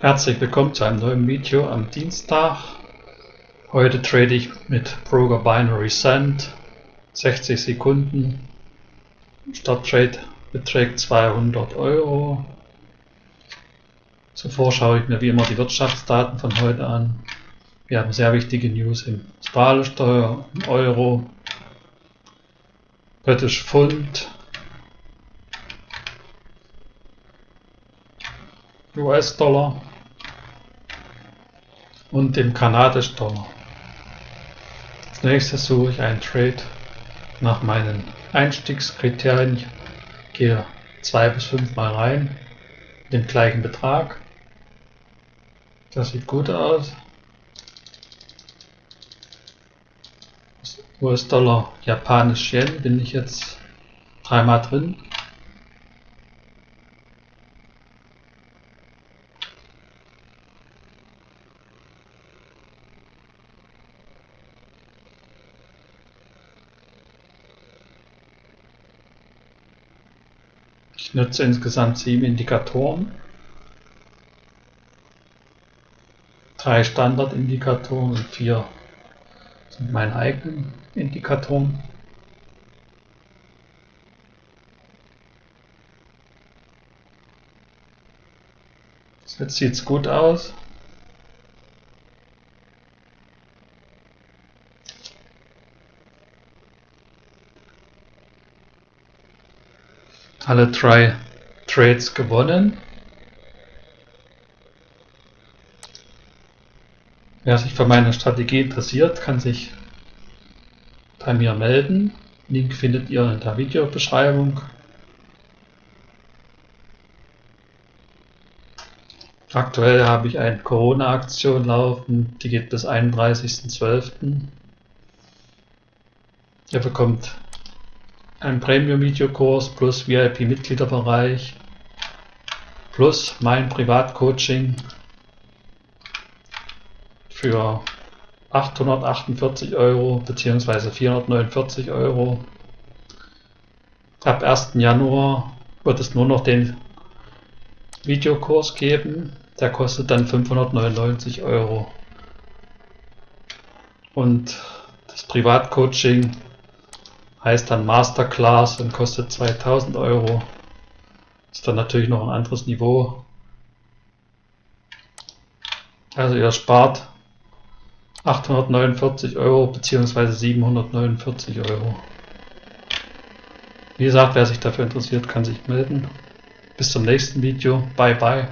Herzlich willkommen zu einem neuen Video am Dienstag. Heute trade ich mit Broker Binary Sand 60 Sekunden. Starttrade beträgt 200 Euro. Zuvor schaue ich mir wie immer die Wirtschaftsdaten von heute an. Wir haben sehr wichtige News im Australiensteuer, im Euro, British Pfund, US-Dollar und dem kanadischen Dollar. Als nächstes suche ich einen Trade nach meinen Einstiegskriterien. Ich gehe zwei bis fünf Mal rein, den gleichen Betrag. Das sieht gut aus. US-Dollar, Japanisch Yen bin ich jetzt dreimal drin. Ich nutze insgesamt sieben Indikatoren. Drei Standardindikatoren und vier sind meine eigenen Indikatoren. Jetzt sieht es gut aus. Alle drei Trades gewonnen. Wer sich für meine Strategie interessiert, kann sich bei mir melden. Link findet ihr in der Videobeschreibung. Aktuell habe ich eine Corona-Aktion laufen, die geht bis 31.12. Ihr bekommt ein Premium-Videokurs plus VIP-Mitgliederbereich plus mein Privatcoaching für 848 Euro bzw. 449 Euro. Ab 1. Januar wird es nur noch den Videokurs geben. Der kostet dann 599 Euro. Und das Privatcoaching heißt dann Masterclass und kostet 2000 Euro. Ist dann natürlich noch ein anderes Niveau. Also ihr spart 849 Euro bzw. 749 Euro. Wie gesagt, wer sich dafür interessiert, kann sich melden. Bis zum nächsten Video. Bye bye.